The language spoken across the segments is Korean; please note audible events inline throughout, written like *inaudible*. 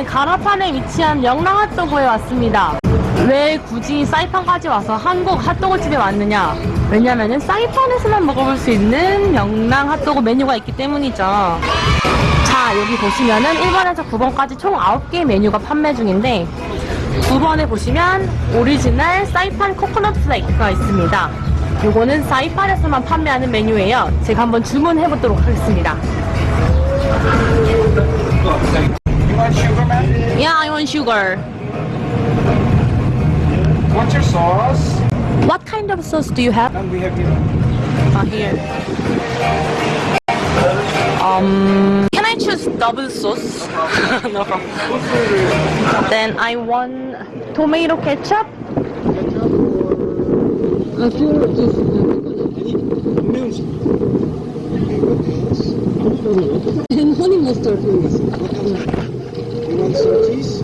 오늘은 가라판에 위치한 명랑 핫도그에 왔습니다. 왜 굳이 사이판까지 와서 한국 핫도그 집에 왔느냐? 왜냐면은 사이판에서만 먹어볼 수 있는 명랑 핫도그 메뉴가 있기 때문이죠. 자, 여기 보시면은 1번에서 9번까지 총 9개 메뉴가 판매 중인데 9번에 보시면 오리지널 사이판 코코넛 플레이크가 있습니다. 요거는 사이판에서만 판매하는 메뉴예요. 제가 한번 주문해 보도록 하겠습니다. You want sugar, man? Yeah, I want sugar. What's your sauce? What kind of sauce do you have? And we have here. Ah, here. Um, can I choose double sauce? *laughs* no problem. Then I want tomato ketchup. Ketchup or... And *laughs* honey mustard, please.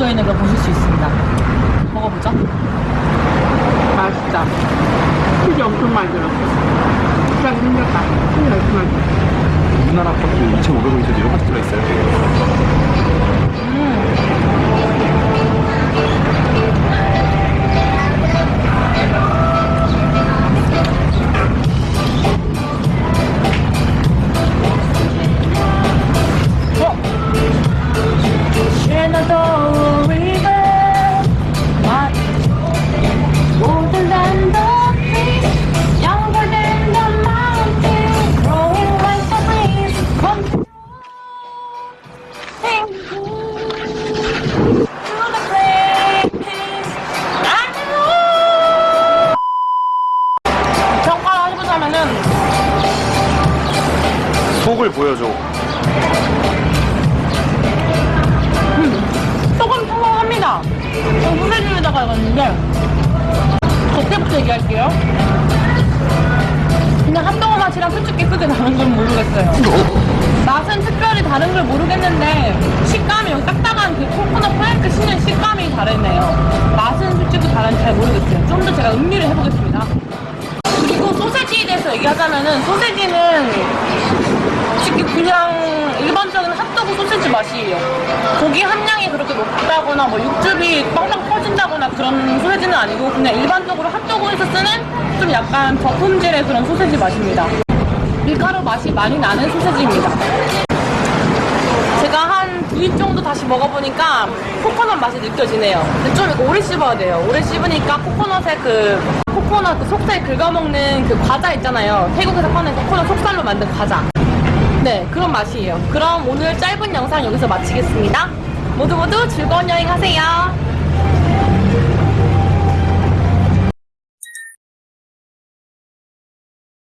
묻어있는 걸 보실 수 있습니다. 먹어보죠. 맛있다. 치즈 엄청 많이 들었어. 잘 생겼다. 치즈 엄청 많이 들었어. 우리나라 값도 2,500원인데 이런 것도 들어있어요. 속을 보여줘. 조금 평범합니다. 저 후세주에다가 이었는데 겉에부터 얘기할게요. 그냥 핫도그 맛이랑 솔직히 크게 다른 건 모르겠어요. 맛은 특별히 다른 걸 모르겠는데 식감이 여기 딱딱한 그 코코넛 플레이크 씹는 식감이 다르네요. 맛은 솔직히 다른지 잘 모르겠어요. 좀 더 제가 음미를 해보겠습니다. 그리고 소세지에 대해서 얘기하자면은 소세지는 솔직히 그냥 일반적인 핫도그 소세지 맛이에요. 고기 함량이 그렇게 높다거나 뭐 육즙이 빵빵 터진다거나 그런 소세지는 아니고 그냥 일반적으로 핫도그에서 쓰는 좀 약간 저품질의 그런 소세지 맛입니다. 밀가루 맛이 많이 나는 소세지입니다. 제가 한두입 정도 다시 먹어보니까 코코넛 맛이 느껴지네요. 근데 좀 오래 씹어야 돼요. 오래 씹으니까 코코넛의 그 코코넛 그 속살 긁어먹는 그 과자 있잖아요. 태국에서 파는 코코넛 속살로 만든 과자. 네, 그런 맛이에요. 그럼 오늘 짧은 영상 여기서 마치겠습니다. 모두 모두 즐거운 여행 하세요.